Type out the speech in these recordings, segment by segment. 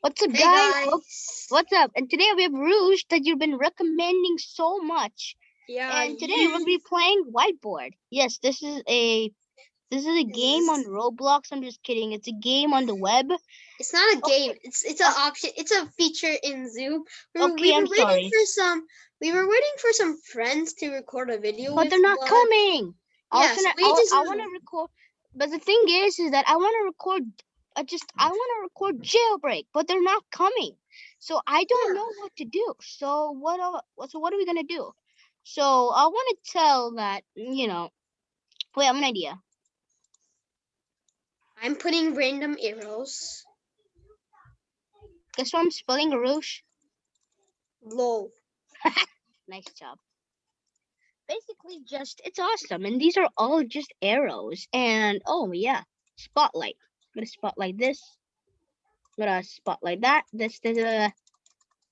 What's up, Hey guys? Oh, guys. What's up? And today we have Arush that you've been recommending so much. Yeah. And today we'll be playing Whiteboard. Yes, this is a this is a game on Roblox. I'm just kidding. It's a game on the web. It's not a Okay. game. It's it's an oh. option. It's a feature in Zoom. We were, we were I'm waiting sorry. for some. We were waiting for some friends to record a video. But they're not coming. I Yeah, was so gonna, we I, just- want to record, but the thing is, is that I want to record. I just I want to record jailbreak, but they're not coming. So I don't know what to do. So what? Uh, so what are we gonna do? So I want to tell that you know. Wait, I have an idea. I'm putting random arrows. Guess what I'm spelling Arush. Low. Nice job. Basically, just it's awesome, and these are all just arrows. And oh yeah, spotlight. I'm gonna spotlight this. I'm gonna spotlight that. This, this, uh,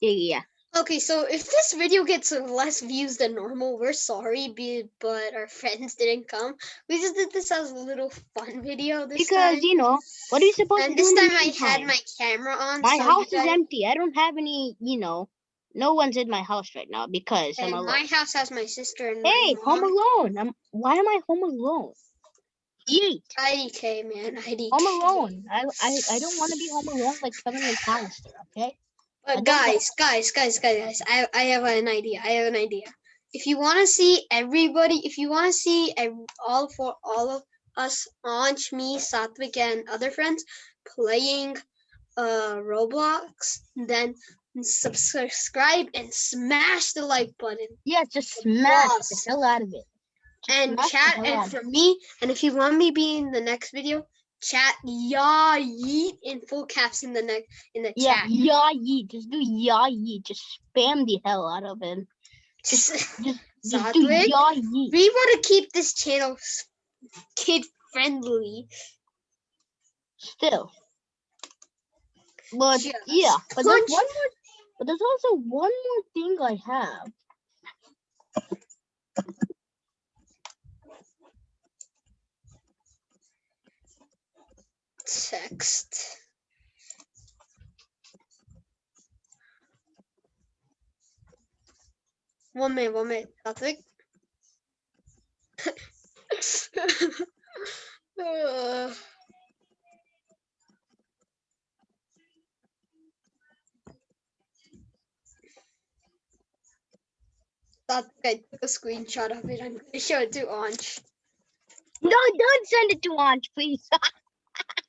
yeah, yeah. Okay, so if this video gets less views than normal, we're sorry, but our friends didn't come. We just did this as a little fun video this Because time. you know what are you supposed and to do? this in the time I had my camera on. My so house is empty. I don't have any. You know, no one's in my house right now because I'm alone. my house has my sister and my Hey, home alone. I'm. Why am I home alone? Eat. IDK, man. IDK. Home alone. I I, I don't want to be home alone like Kevin McAllister. Okay. But guys, guys, guys, guys, guys, I, I have an idea. I have an idea. If you want to see everybody, if you want to see all for all of us, Anj, me, Satvik, and other friends playing uh Roblox, then subscribe and smash the like button Yeah, just smash the hell out of it. And the chat. And for me, and if you want me be in the next video, chat yeah yeet in full caps in the next in the Yeah, chat. yeah, yeet. Just do yeah, yeet. Just spam the hell out of it. Just, just, just do yeah, yeet. we want to keep this channel kid friendly. Still. But Just yeah, but there's one more. But there's also one more thing I have. Text. One minute, one minute. Satvik. Uh, Satvik, I took a screenshot of it. I'm gonna show it to Anj. No, don't send it to Anj, please.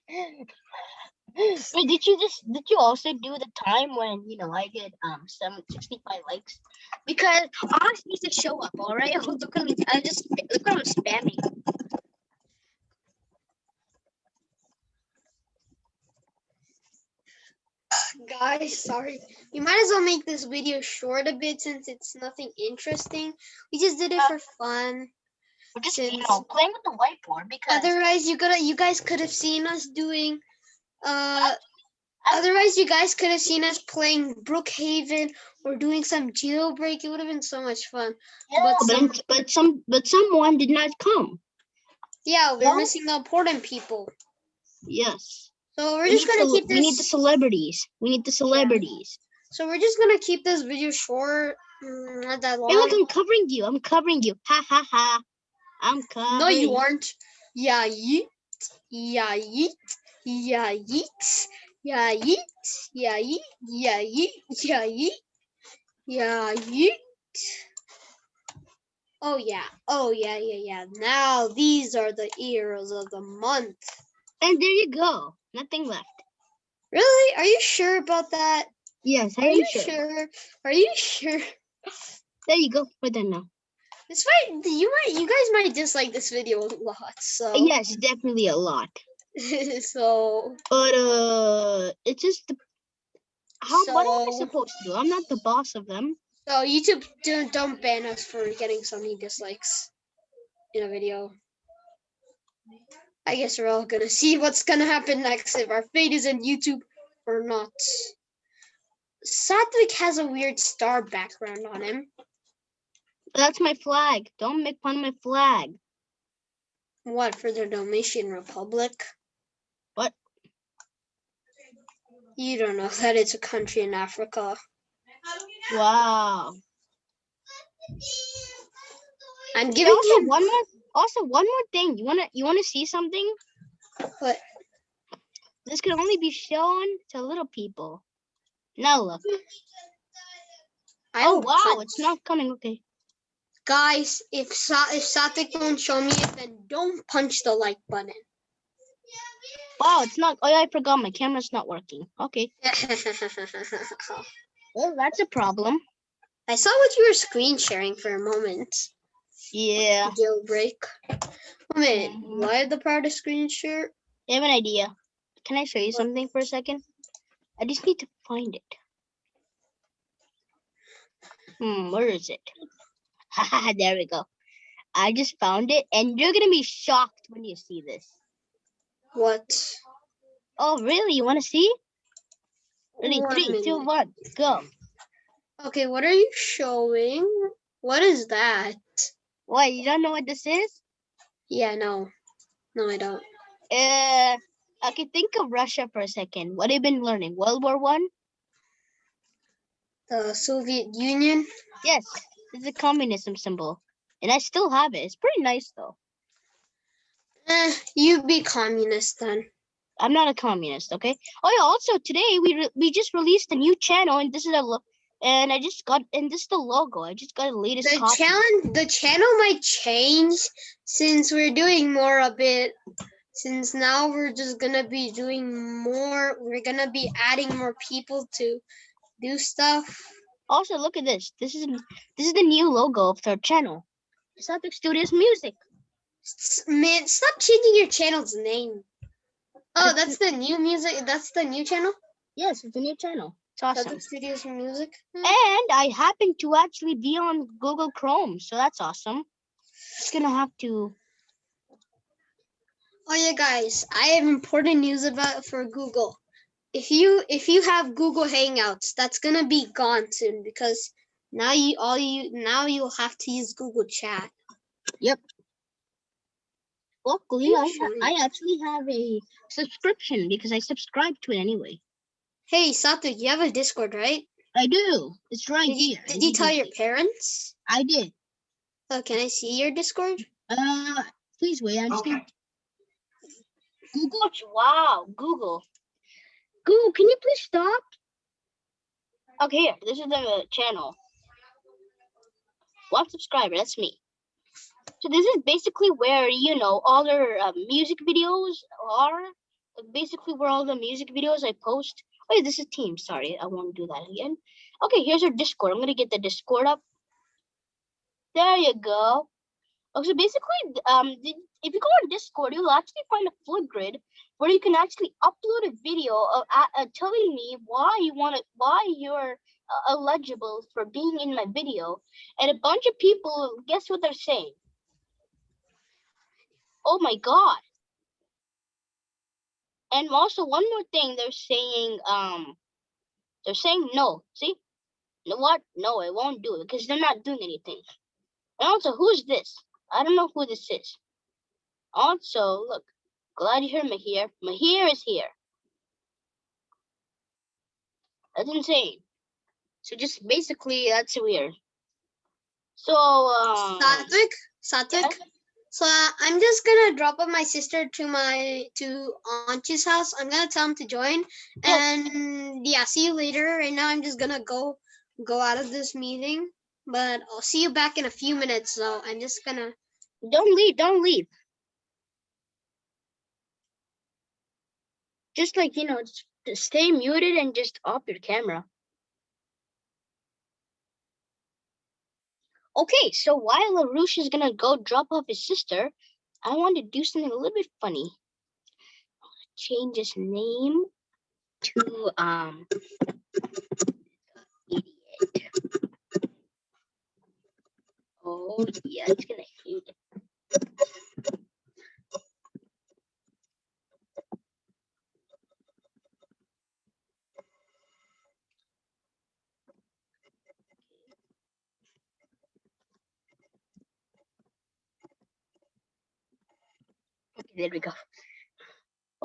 Wait, did you just did you also do the time when you know I get um some 65 likes? Because Anj needs to show up, all right? Look at me, I just look what I'm spamming. Guys, sorry. We might as well make this video short a bit since it's nothing interesting. We just did it Uh, for fun. We're just you know playing with the whiteboard because Otherwise, you gotta you guys could have seen us doing uh otherwise you guys could have seen us playing Brookhaven or doing some jailbreak. It would have been so much fun. yeah, but but, some- but some but someone did not come. Yeah, we're missing the important people. Yes. So we're We just gonna keep We need the this celebrities. We need the celebrities. so we're just gonna keep this video short, mm, not that long. Hey, look, I'm covering you. I'm covering you. Ha ha ha. I'm coming. No, you aren't. Yeah, yeet. Yeah, yeet. Yeah, yeet. Yeah, yeet. Yeah, yeet. Yeah, yeet. Yeah, yeet. Yeah, yeet. Oh, yeah. Oh, yeah, yeah, yeah. Now these are the heroes of the month. And there you go. Nothing left. Really? Are you sure about that? Yes, I Are am you sure. sure? Are you sure? There you go. We're done now. This might you might you guys might dislike this video a lot. So Yes, definitely a lot. so But uh, it's just the. How? what am I supposed to do? I'm not the boss of them. So YouTube don't don't ban us for getting so many dislikes in a video. I guess we're all gonna see what's gonna happen next if our fate is in YouTube or not. Satvik has a weird star background on him. That's my flag. Don't make fun of my flag. What for the Dominican Republic? What? You don't know that it's a country in Africa. Wow. I'm giving also him one more also one more thing. You wanna you wanna see something? what? This can only be shown to little people. Now look. I Oh wow, it's not coming. Okay. Guys, if Sa- if Satvik won't show me it, then don't punch the like button. Wow, it's not. Oh yeah, I forgot my camera's not working. Okay. Well, that's a problem. I saw what you were screen sharing for a moment. Yeah. Jailbreak. One minute. Why the part of screen share? I have an idea. Can I show you something for a second? I just need to find it. Hmm, where is it? There we go. I just found it, and you're gonna be shocked when you see this. What? Oh, really? You want to see? Ready? One Three, two, minute. one, go. Okay, what are you showing? What is that? What? You don't know what this is? Yeah, no. No, I don't. Uh, okay. Think of Russia for a second. What have you been learning? World War One? The Soviet Union. Yes, it's a communism symbol, and I still have it. It's pretty nice though. Eh, you be communist then. I'm not a communist, okay? Oh yeah. Also, today we re- we just released a new channel, and this is a lo- and I just got and this is the logo. I just got the latest The copy. challenge, the channel might change since we're doing more of it. Since now we're just gonna be doing more. We're gonna be adding more people to do stuff. Also, look at this. This is this is the new logo of our channel. Celtic Studios Music. Man, stop changing your channel's name. Oh, that's the new music. That's the new channel. Yes, it's a new channel. It's awesome. Celtic Studios Music. Hmm. And I happen to actually be on Google Chrome, so that's awesome. Just gonna have to. Oh yeah, guys, I have important news about for Google. If you if you have Google Hangouts, that's gonna be gone soon because now you all you now you'll have to use Google Chat. Yep. Luckily, I. I actually have a subscription because I subscribe to it anyway. Hey, Sato, you have a Discord, right? I do. It's right Did you, here. did you tell your parents? I did. Oh, can I see your Discord? Uh, please wait. I'm just gonna. Google. Wow, Google. Can you please stop? Okay, here. This is the channel. One subscriber. That's me. So this is basically where you know all their uh, music videos are. Basically where all the music videos I post. Wait, this is Team. Sorry, I won't do that again. Okay, here's our Discord. I'm gonna get the Discord up. There you go. Oh, so basically, um, if you go on Discord, you'll actually find a Flipgrid where you can actually upload a video of uh, telling me why you want to, why you're uh, eligible for being in my video, and a bunch of people guess what they're saying. Oh my god! And also one more thing, they're saying, um, they're saying no. See, you know what? No, I won't do it because they're not doing anything. And also, who's this? I don't know who this is. Also, look, glad you heard Mahir. Mahir is here. That's insane. So just basically, that's weird. So, um, Satvik, Satvik. yeah? So uh, I'm just gonna drop off my sister to my to Auntie's house. I'm gonna tell him to join, and yeah, see you later. Right now, I'm just gonna go go out of this meeting, but I'll see you back in a few minutes. So I'm just gonna. don't leave, don't leave. Just like, you know, stay muted and just off your camera. Okay, so while Arush is gonna go drop off his sister, I want to do something a little bit funny. Change his name to um idiot. Oh yeah, it's gonna hate it. Okay, there we go.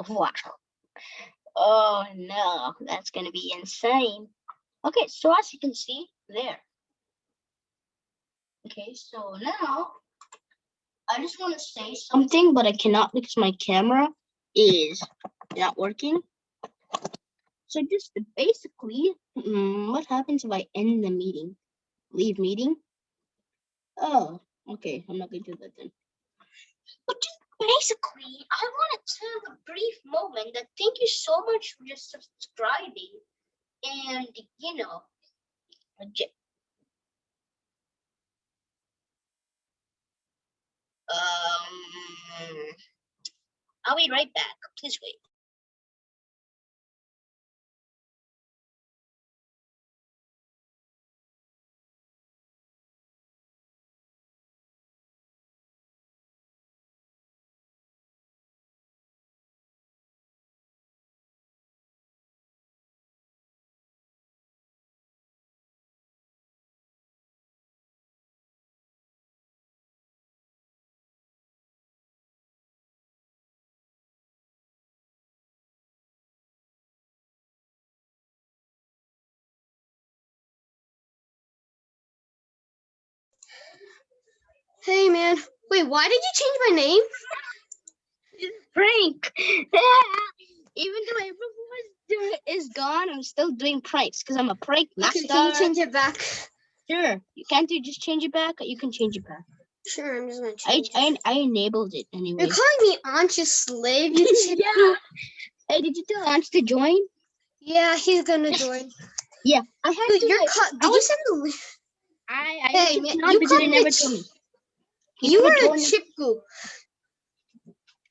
Wow. Oh no, that's gonna be insane. Okay, so as you can see there. Okay, so now I just want to say something, but I cannot because my camera is not working. So just basically, mm, what happens if I end the meeting? Leave meeting? Oh, okay, I'm not gonna do that then. But just basically, I want to take a brief moment that thank you so much for just subscribing and you know, uh, j- um, I'll be right back. Please wait. Hey man, wait, why did you change my name? It's Prank. Even though everyone is gone, I'm still doing pranks because I'm a prank master. Okay, can you change it back? Sure. You can't you just change it back? You can change it back. Sure, I'm just gonna I change. I, it. I enabled it anyway. You're calling me Ancha's slave, you yeah. Hey, did you tell Ange to join? Yeah, he's gonna join. Yeah. I had Dude, to. you're like, ca- I did you send the link? I I Hey, man, you called me never told me. You are a chip.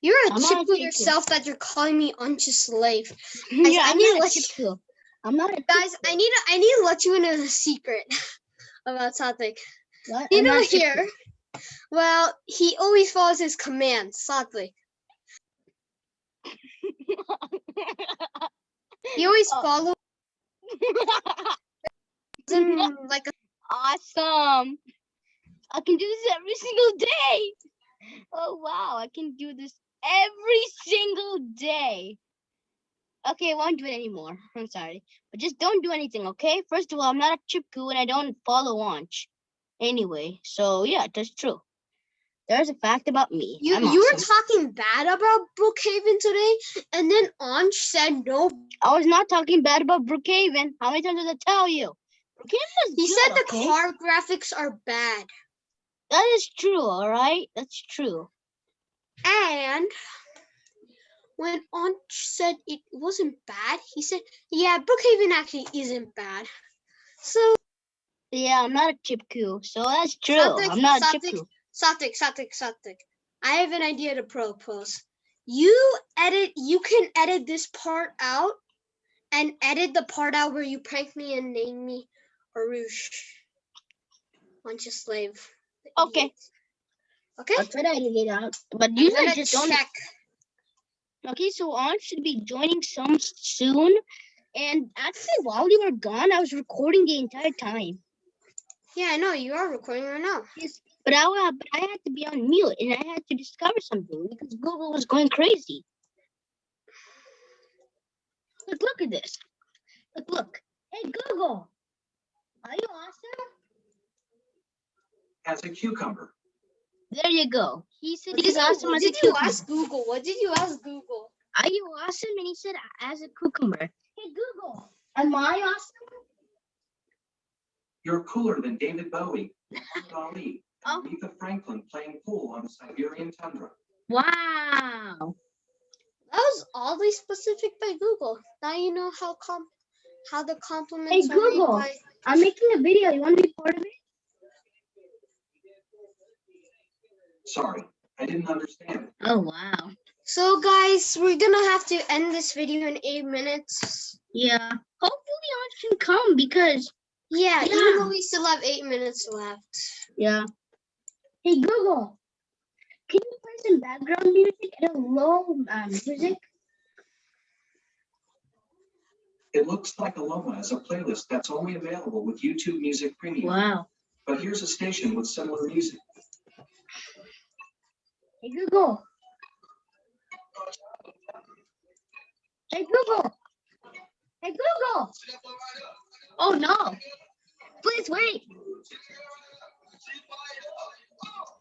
You're a I'm not a chip goo chip goo. yourself that you're calling me Ancha's slave. yeah, I I'm need to not let you-. I'm not a Guys, I need to I need to let you in a secret about Satvik. What? You I'm know here. Well, he always follows his commands, Satvik. He always Oh. follows like a awesome. I can do this every single day. Oh wow, I can do this every single day. Okay, I won't do it anymore. I'm sorry. But just don't do anything, okay? First of all, I'm not a chip goo and I don't follow launch. Anyway, so yeah, that's true. There's a fact about me. You I'm you were talking bad about Brookhaven today, and then Anj said no. I was not talking bad about Brookhaven. How many times did I tell you? Brookhaven is He good, said the okay? car graphics are bad. That is true, all right? That's true. And when Aunt said it wasn't bad, he said, "Yeah, Brookhaven actually isn't bad." So Yeah, I'm not a chip goo, so that's true. I'm not a chip. Satvik, Satvik, Satvik. I have an idea to propose. You edit. You can edit this part out, and edit the part out where you prank me and name me Arush. Bunch of slave. Okay. Okay. I'll try to edit it out, but you like just don't. check. Okay, so on should be joining some soon. And actually, while you were gone, I was recording the entire time. Yeah, I know you are recording right now. Yes, But I, wa- but I had to be on mute, and I had to discover something because Google was going crazy. Look, look at this. Look, look. Hey, Google. Are you awesome? As a cucumber. There you go. He said What he's did you- awesome what as a did you cucumber. ask Google? What did you ask Google? Are you awesome? And he said, as a cucumber. Hey, Google. Am I awesome? You're cooler than David Bowie, Muhammad Ali, Oh. and Aretha Franklin playing pool on the Siberian tundra. Wow. That was oddly specific by Google. Now you know how com how the compliments are made Google. by I'm making a video. You want to be part of it? Sorry, I didn't understand. Oh, wow. So guys, we're gonna have to end this video in eight minutes. Yeah. Hopefully, Ange can come because, Yeah, even though we still have eight minutes left. yeah. Hey, Google. Can you play some background music at a low um, music? It looks like Aloma is a playlist that's only available with YouTube Music Premium. Wow. But here's a station with similar music. Hey, Google. Hey Google. Hey Google. Oh no. Please wait.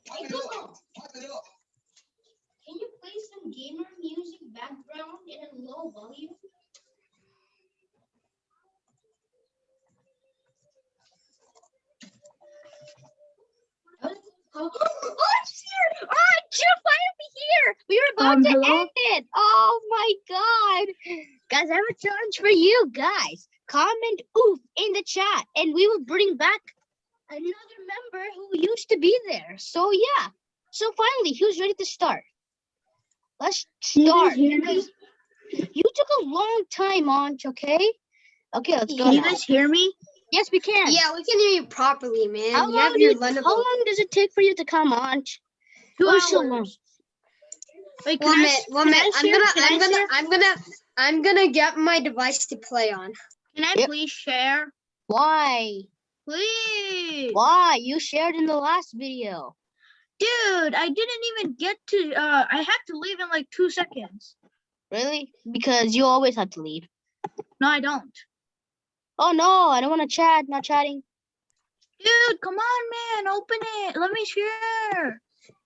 Hey Google. Can you play some gamer music background in a low volume? Oh, it's here! Oh, you're finally here! We were about Um, to hello? end it. Oh my god! Guys, I have a challenge for you guys. Comment oof in the chat, and we will bring back another member who used to be there. So yeah. So finally, who's ready to start? Let's Can you guys start. hear me? You took a long time, Anch, okay? Okay, let's go Can you now. guys hear me? Yes, we can. Yeah, we can hear you properly, man. How you long, have do your you- how long does it take for you to come on? Two so long. hours. Wait, can One I, minute, s- one can I minute. I'm share? gonna, Can I I'm gonna, share? I'm gonna, I'm gonna get my device to play on. Can I Yep. please share? Why? Please. Why? You shared in the last video. Dude, I didn't even get to, uh, I had to leave in like two seconds. Really? Because you always have to leave. No, I don't. Oh no, I don't want to chat. Not chatting. Dude, come on, man. Open it. Let me share.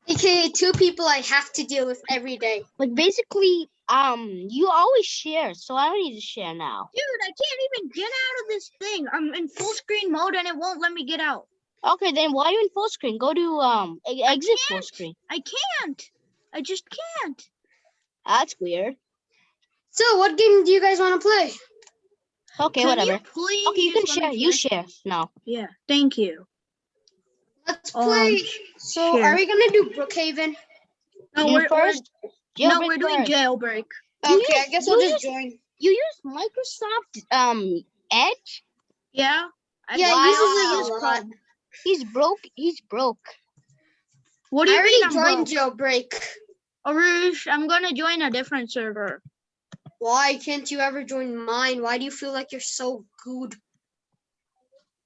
AKA two people I have to deal with every day. Like basically, um, you always share, so I don't need to share now. Dude, I can't even get out of this thing. I'm in full screen mode and it won't let me get out. Okay, then why are you in full screen? Go to um exit full screen. I can't. I just can't. That's weird. So, what game do you guys want to play? Okay, Can whatever. Okay, you can share. You share now. Yeah, thank you. Let's Um, play. so, sure. are we gonna do Brookhaven? No, You we're, we're- no, we're doing first. jailbreak. You Okay, I guess you I'll just use- join. You use Microsoft um Edge. Yeah. I Yeah, I he uses also it a use. Chrome. He's broke. He's broke. What do you already mean I'm joined broke? Jailbreak. Arush, I'm gonna join a different server. Why can't you ever join mine? Why do you feel like you're so good?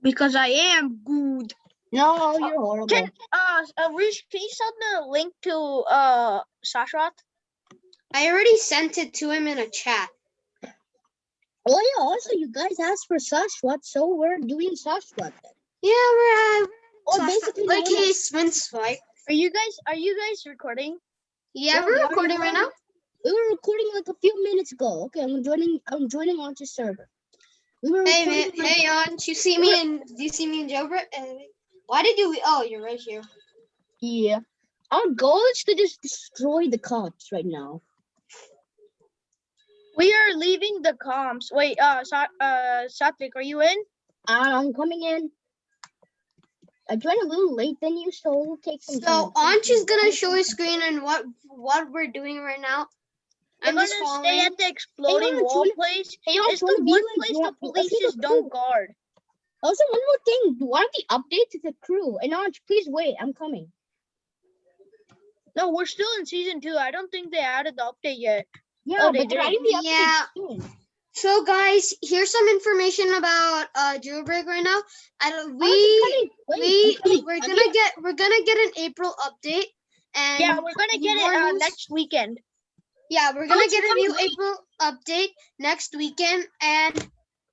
Because I am good. No, you're horrible. Can uh Arush, can you send the link to uh Sashwat? I already sent it to him in a chat. Oh yeah. Also, you guys asked for Sashwat, so we're doing Sashwat. Then. Yeah, we're uh, Or so- basically, like the one he spin swipe. Are you guys are you guys recording? Yeah, Yeah, we we're recording right now. we were recording like a few minutes ago. Okay, I'm joining. I'm joining onto server. We were Hey man, like- hey on. You see me and Do you see me in Jailbreak? Uh, why did you? Oh, you're right here. Yeah. Our goal is to just destroy the cops right now. We are leaving the comms. Wait, uh Sa- uh Satvik, are you in? I'm coming in. I joined a little late than you, so it'll take some So time. Anch is gonna show his screen and what what we're doing right now. I'm I'm gonna just stay following. at the exploding wanna wall place. Hey, It's the one place one- the police just don't guard. Also, one more thing. One of the updates is the crew. And Anj, please wait. I'm coming. No, we're still in season two. I don't think they added the update yet. Yeah, Oh, but they're did. adding the updates Yeah. soon. So guys, here's some information about uh Jailbreak right now. I don't, Oh, we I'm. Wait, we I'm coming. we're gonna get we're gonna get an April update and Yeah, we're gonna get it uh, next weekend. Yeah, we're gonna it's get a new late. April update next weekend. And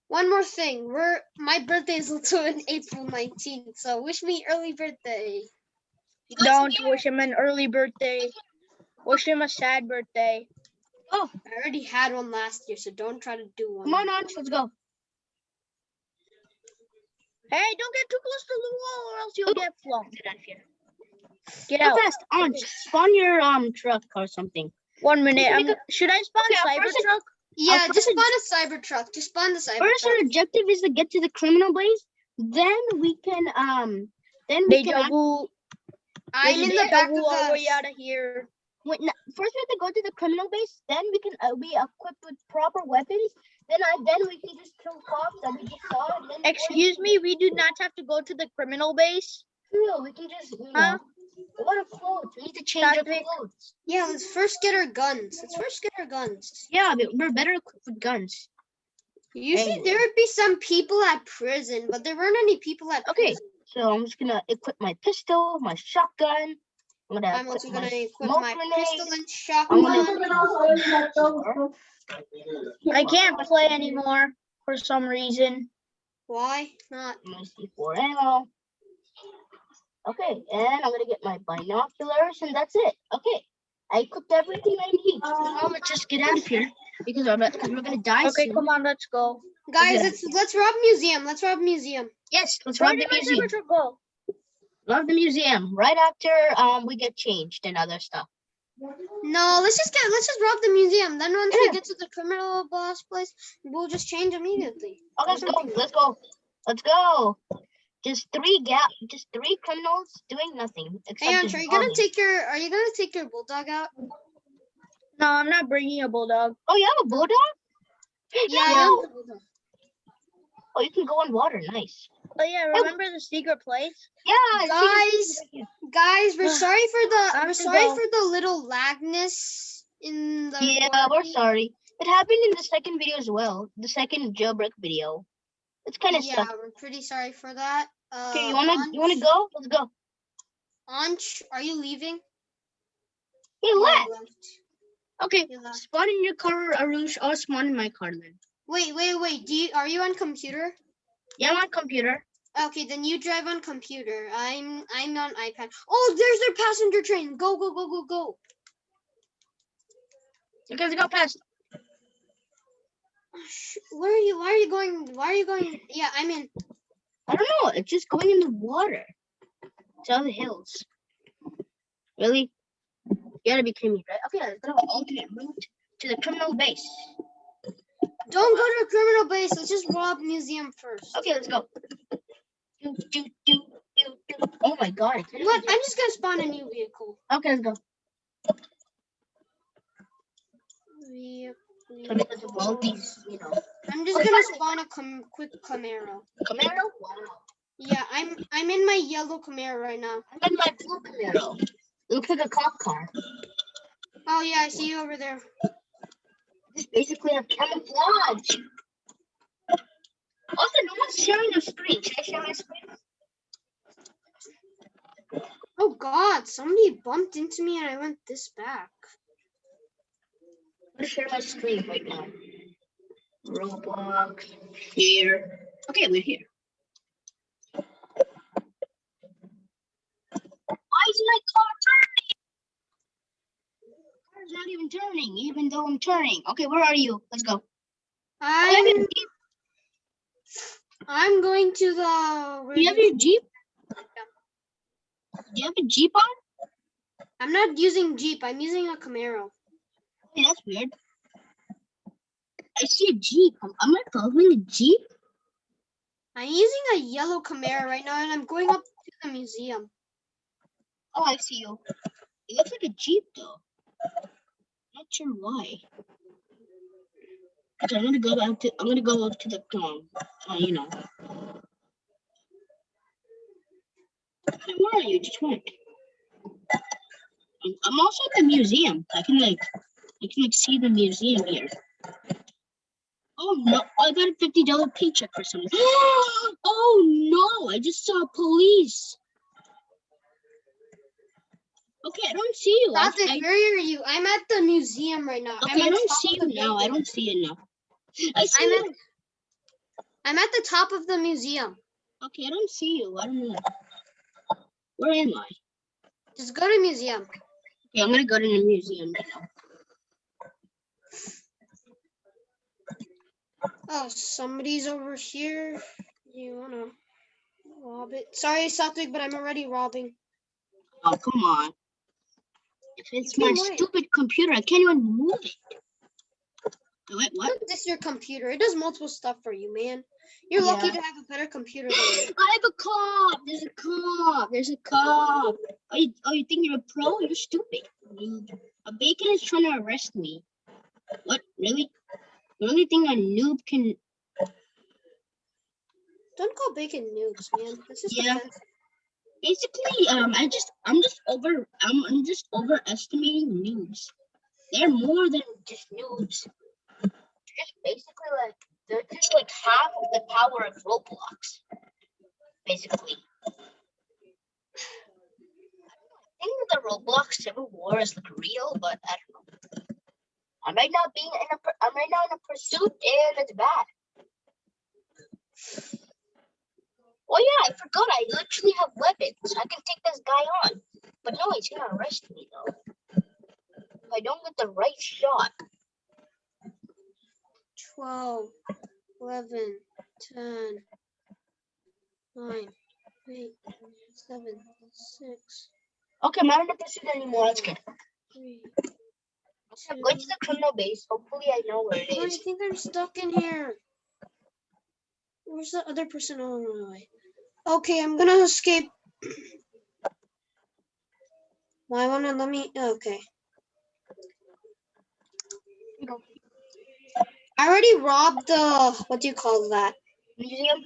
one more thing, we're my birthday is also on April 19th, so wish me early birthday. Don't wish him an early birthday. Wish him a sad birthday. Oh, I already had one last year, so don't try to do one. come on, Anj. Let's go. Hey, don't get too close to the wall or else you'll Oh. get flung. Get out of here. Get Go out. fast. Anj, spawn your um truck or something. One minute. can should I spawn Okay, Cybertruck? Yeah, just first- spawn a Cybertruck. Just spawn the Cybertruck. First, our objective is to get to the criminal base. Then we can um. Then we can. Deja act- I'm in the Deja back vu of all the way out of here. Wait, no, first we have to go to the criminal base. Then we can uh, be equipped with proper weapons. Then I then we can just kill cops that we just saw. And then Excuse me, we do not have to go to the criminal base. True, we can just. You know, Huh? What a clothes? We need to change our clothes. Yeah, let's first get our guns. Let's first get our guns. Yeah, we're better equipped with guns. Usually Hey. there would be some people at prison, but there weren't any people at Okay. prison. So I'm just gonna equip my pistol, my shotgun. I'm gonna I'm also gonna equip my pistol and I'm gonna- shotgun. I can't play anymore for some reason. Why not? My C4 ammo. Okay, and I'm gonna get my binoculars, and that's it. Okay, I cooked everything I need. So now let's just get out of here because I'm because we're gonna die Okay, soon. come on, let's go. Guys, Okay. let's let's rob museum. Let's rob museum. Yes, let's Where rob the did my museum. temperature go? Love the museum. Right after um we get changed and other stuff. No, let's just get let's just rob the museum. Then once we get to the criminal boss place, we'll just change immediately. Okay, let's go. Let's go. Let's go. Just three gap. Just three criminals doing nothing. Hey, just Antra, are you gonna take your are you gonna take your bulldog out? No, I'm not bringing a bulldog. Oh, you have a bulldog? Yeah, I No. got bulldog. Oh, you can go on water. Nice. Oh yeah, oh. remember the secret place? Yeah. Guys. Guys, we're sorry for the I we're sorry go. for the little lagness in the Yeah, we're sorry. It happened in the second video as well. The second jailbreak video. It's kind of Yeah, we're pretty sorry for that. Uh, Okay, you wanna you wanna go? Let's go. Anch, are you leaving? Hey, Oh, what? left. Okay, left. spawn in your car, Arush. I'll spawn in my car then. Wait, wait, wait. Do you are you on computer? Yeah, I'm on computer. Okay, then you drive on computer. I'm I'm on iPad. Oh, there's their passenger train. Go, go, go, go, go. You guys go past. Where are you? Why are you going? Why are you going? Yeah, I'm in. I don't know. It's just going in the water. It's on the hills. Really? You gotta be kidding me, right? Okay, let's go alternate route to the criminal base. Don't go to a criminal base. Let's just rob museum first. Okay, let's go. Do, do, do, do, do. Oh my god. I can't You know what? I'm just gonna spawn a new vehicle. Okay, let's go. Ve- So because of all these, you know. I'm just gonna spawn a com- quick Camaro. Camaro? Wow. Yeah, I'm I'm in my yellow Camaro right now. I'm in my blue Camaro. It looks like a cop car. Oh yeah, I see you over there. This basically a camouflage. Also, no one's sharing their screen. Should I share my screen? Oh God, somebody bumped into me and I went this back. I'm gonna share my screen right now. Roblox here. Okay, we're here. Why is my car turning? Car's not even turning, even though I'm turning. Okay, where are you? Let's go. Do you have I'm I'm going to the. do you have your Jeep? Do you have a Jeep on? I'm not using Jeep. I'm using a Camaro. That's weird. I see a Jeep. Am I following a Jeep? I'm using a yellow Camaro right now, and I'm going up to the museum. Oh, I see you. It looks like a Jeep though. Not sure why. Okay, I'm gonna go back to I'm gonna go up to the um uh, you know. Where are you? Just went. I'm, I'm also at the museum. I can like I can like see the museum here. Oh no, I got a fifty dollar paycheck for some. oh no, I just saw police. Okay, I don't see you. I, where are you? I'm at the museum right now. I'm okay, I don't see you now. I don't see you now. I see I'm you. at, I'm at the top of the museum. Okay, I don't see you. I don't know. Where am I? Just go to museum. Okay, I'm gonna go to the museum now. Oh, somebody's over here. You wanna rob it? Sorry, Satvik, but I'm already robbing. Oh, come on. If it's my wait. stupid computer, I can't even move it. Wait, what? This is your computer. It does multiple stuff for you, man. You're lucky to have a better computer than me. I have a cop. There's a cop. There's a cop. Oh, you, oh, you think you're a pro? You're stupid. A bacon is trying to arrest me. What? Really? The only thing a noob can. Don't call bacon noobs, man. That's just Yeah. offensive. Basically, um, I just, I'm just over, I'm, I'm just overestimating noobs. They're more than just noobs. They're just basically like, they're just like half of the power of Roblox. Basically. I think the Roblox Civil War is like real, but I don't know. I'm right now being in a I'm right now in a pursuit and it's bad. Oh yeah, I forgot I literally have weapons. I can take this guy on. But no, he's gonna arrest me though. If I don't get the right shot. 12, 11, 10, 9, 8, 7, 6, Okay, I'm not in a pursuit anymore. That's good. 3. I'm going to the criminal base. Hopefully I know where it Oh, I think I'm stuck in here. Where's the other person oh, on my way? Okay, I'm gonna escape. Why wanna let me? Oh, okay. I already robbed the. What do you call that? Museum?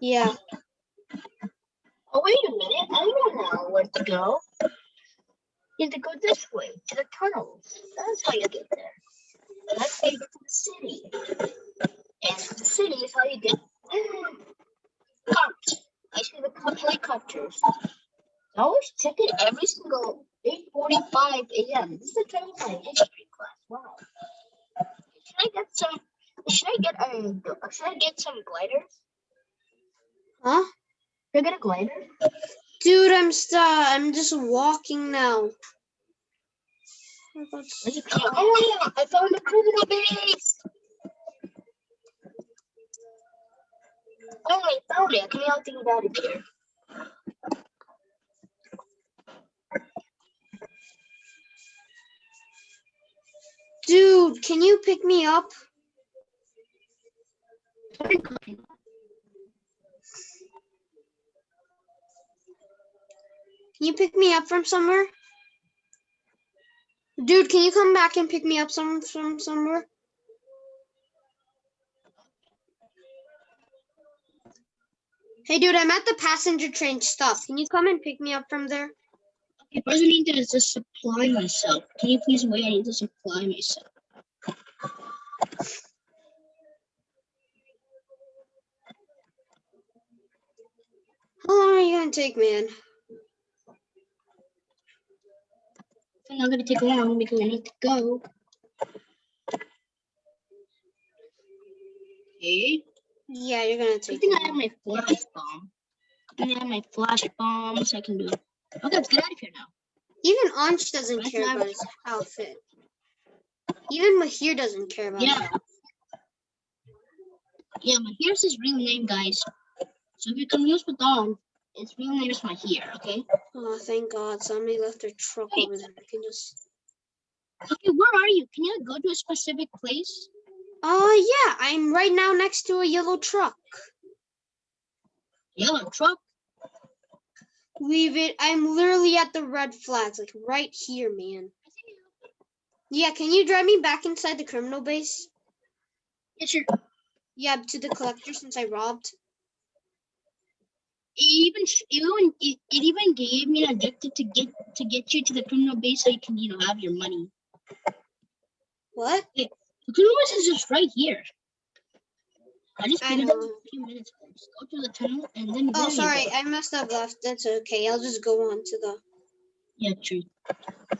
Yeah. Oh, wait a minute. I don't know where to go. You have to go this way to the tunnels. That's how you get there. That's how you get to the city. And the city is how you get cops. I see the cop- helicopters. I always check it every single 8:45 a.m. This is a training my history class. Wow. Should I get some? Should I get um? Should I get some gliders? Huh? Should I get a glider? Dude, I'm stuck. I'm just walking now. What about s- Where's the car? Oh, I found a criminal base. Oh, I found it. Can you all think about it here? Dude, can you pick me up? Can you pick me up from somewhere? Dude, can you come back and pick me up some from somewhere? Hey dude, I'm at the passenger train stop. Can you come and pick me up from there? Okay, first I need to just supply myself. Can you please wait? I need to supply myself. How long are you gonna take, man? It's not gonna take long because I need to go. Okay. Yeah, you're gonna take I take. think I have my flash bomb. I think I have my flash bomb, so I can do it. Okay, let's get out of here now. Even Ansh doesn't Right care about his outfit. Even Mahir doesn't care about his Yeah. Yeah, but here's his real name, guys. So if you're confused with Dawn, his real name is Mahir, okay? Oh, thank God. Somebody left their truck Hey. over there. I can just. Okay, where are you? Can you go to a specific place? Oh, yeah. I'm right now next to a yellow truck. Yellow truck. Leave it. I'm literally at the red flags, like right here, man. Yeah, can you drive me back inside the criminal base? Yeah, sure. Yeah, to the collector since I robbed. It even even it, it even gave me an objective to get to get you to the criminal base so you can you know have your money. What? The criminal base is just right here. I just I it up know. a few minutes. Just go to the tunnel and then. Oh, sorry. I must have left. That's okay. I'll just go on to the. Yeah, true.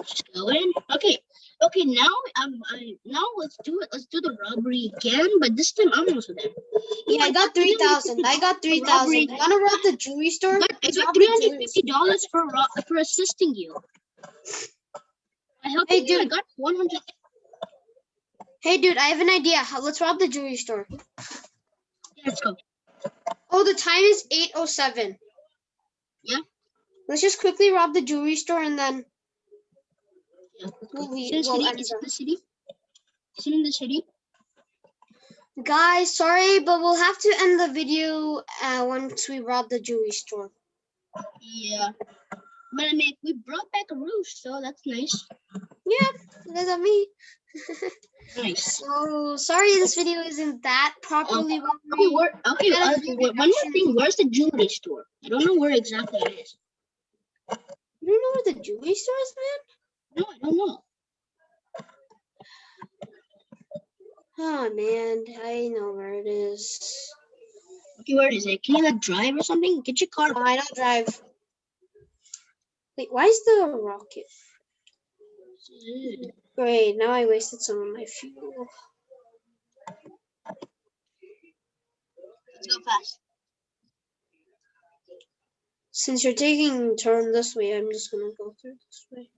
Just go in. Okay. Okay. Now um I, now let's do it. Let's do the robbery again, but this time I'm also there. Yeah, I got three thousand. I got three thousand. Wanna rob the jewelry store? But I got three hundred fifty dollars for for assisting you. I helped Hey, you. I got one hundred. Hey, dude, I have an idea. Let's rob the jewelry store. Let's go. Oh, the time is 8.07. Yeah. Let's just quickly rob the jewelry store and then Yeah, let's We'll go. leave- Is it city? end Is it the- the city? In the city? guys, sorry, but we'll have to end the video uh, once we rob the jewelry store. Yeah. But I mean, we brought back a roof, so that's nice. Yeah, that's not me. Nice. So sorry this video isn't that properly Okay, where, okay, uh, one more thing. Where's the jewelry store? I don't know where exactly it is. You don't know where the jewelry store is, man? No, I don't know. Oh man, I know where it is. Okay, where is it? Can you like drive or something? Get your car. Oh, I don't drive. Wait, why is the rocket? Great, now I wasted some of my fuel. Let's go fast. Since you're taking turn this way, I'm just gonna go through this way.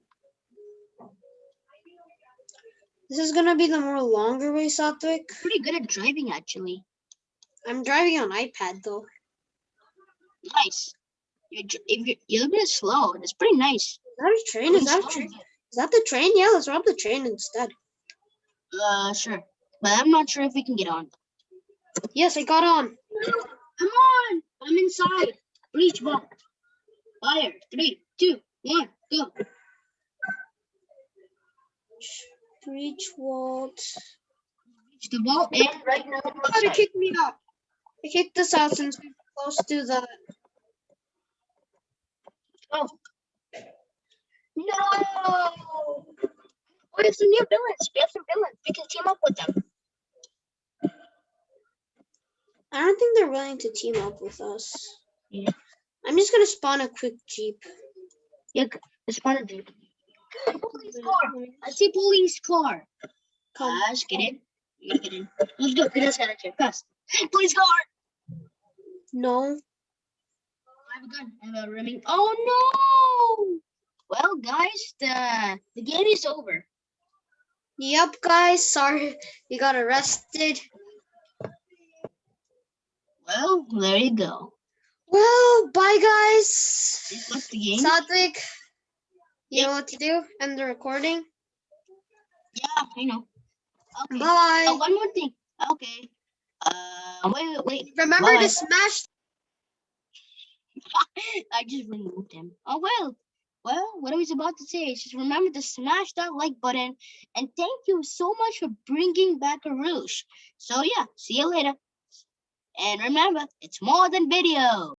This is gonna be the more longer way, Satvik. Pretty good at driving, actually. I'm driving on iPad though. Nice. You're, if you're, you're a bit slow, and it's pretty nice. Is that a train? Is that a train? Is that the train? Yeah, let's rob the train instead. Uh, sure. But I'm not sure if we can get on. Yes, I got on. Come on! I'm inside. Reach vault. Fire. Three, two, one, go. Reach Walt. Reach the vault and right now. we're Oh, they outside. kicked me out. They kicked us out since we were close to the. Oh. No! We have some new villains. We have some villains. We can team up with them. I don't think they're willing to team up with us. Yeah. I'm just gonna spawn a quick jeep. Yeah, spawn a part of it. Police car. I see police car. Come. Guys, get in. You gotta get in. Let's go. Get us out of here. Fast. Police car. No. I have a gun. I have a rimming. Oh no! Well, guys, the the game is over. Yep, guys. Sorry, you got arrested. Well, there you go. Well, bye, guys. This was the game. Satvik, you know what to do? End the recording. yeah, I know. Okay. Bye. Oh, one more thing. Okay. Uh, wait, wait, wait. Remember bye. to smash. I just removed him. Oh well. Well, what I was about to say is just remember to smash that like button and thank you so much for bringing back Arush. So yeah, see you later. And remember, it's more than video.